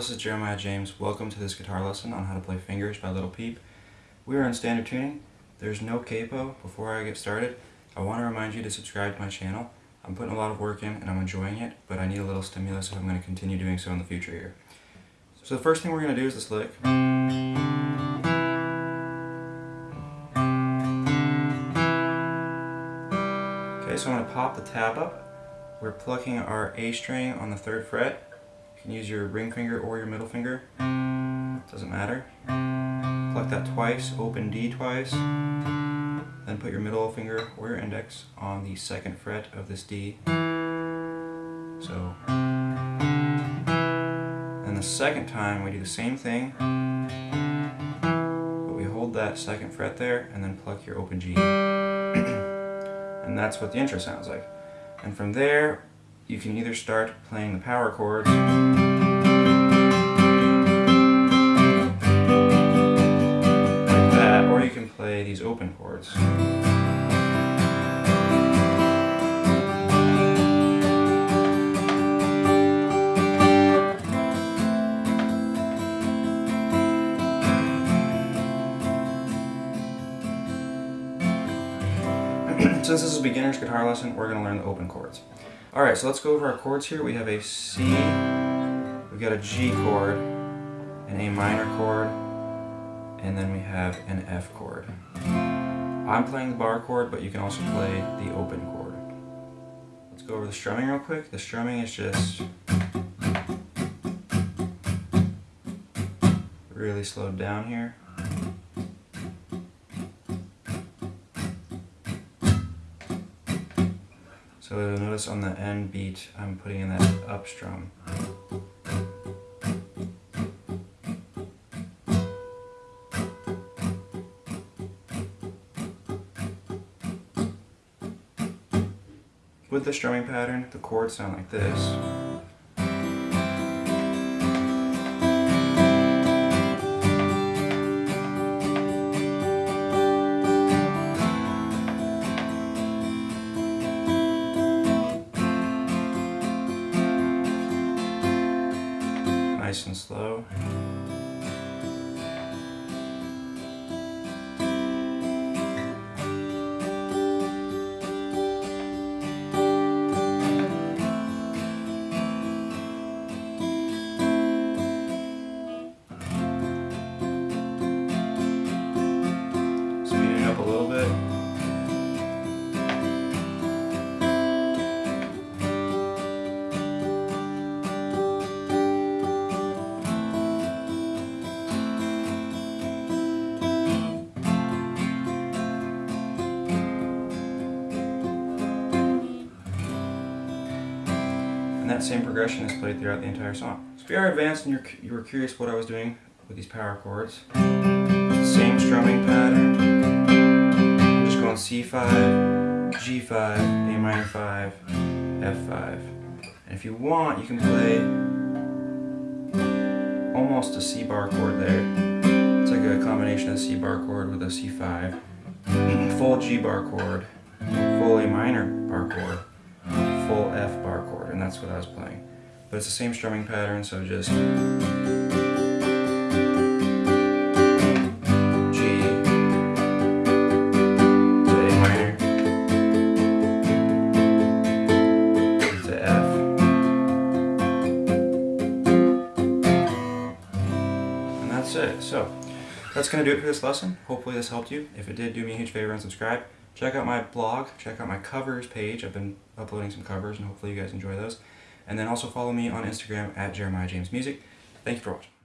this is Jeremiah James. Welcome to this guitar lesson on how to play Fingers by Little Peep. We are in standard tuning. There's no capo. Before I get started, I want to remind you to subscribe to my channel. I'm putting a lot of work in and I'm enjoying it, but I need a little stimulus if I'm going to continue doing so in the future here. So the first thing we're going to do is this lick. Okay, so I'm going to pop the tab up. We're plucking our A string on the third fret. You can use your ring finger or your middle finger. Doesn't matter. Pluck that twice, open D twice. Then put your middle finger or your index on the second fret of this D. So, and the second time we do the same thing, but we hold that second fret there and then pluck your open G. and that's what the intro sounds like. And from there, you can either start playing the power chords like that, or you can play these open chords. Since this is a beginner's guitar lesson, we're going to learn the open chords. Alright, so let's go over our chords here. We have a C, we've got a G chord, an A minor chord, and then we have an F chord. I'm playing the bar chord, but you can also play the open chord. Let's go over the strumming real quick. The strumming is just really slowed down here. So you'll notice on the end beat, I'm putting in that up strum. With the strumming pattern, the chords sound like this. Nice and slow. And that same progression is played throughout the entire song. So if you are advanced and you're, you were curious what I was doing with these power chords, same strumming pattern. I'm just going C5, G5, A minor 5, F5. And if you want, you can play almost a C bar chord there. It's like a combination of C bar chord with a C5. Mm-hmm. Full G bar chord, full A minor bar chord, full F bar chord, and that's what I was playing. But it's the same strumming pattern, so just G minor to F. And that's it. So that's going to do it for this lesson. Hopefully this helped you. If it did, do me a huge favor and subscribe. Check out my blog, check out my covers page. I've been uploading some covers and hopefully you guys enjoy those. And then also follow me on Instagram at Jeremiah James Music. Thank you for watching.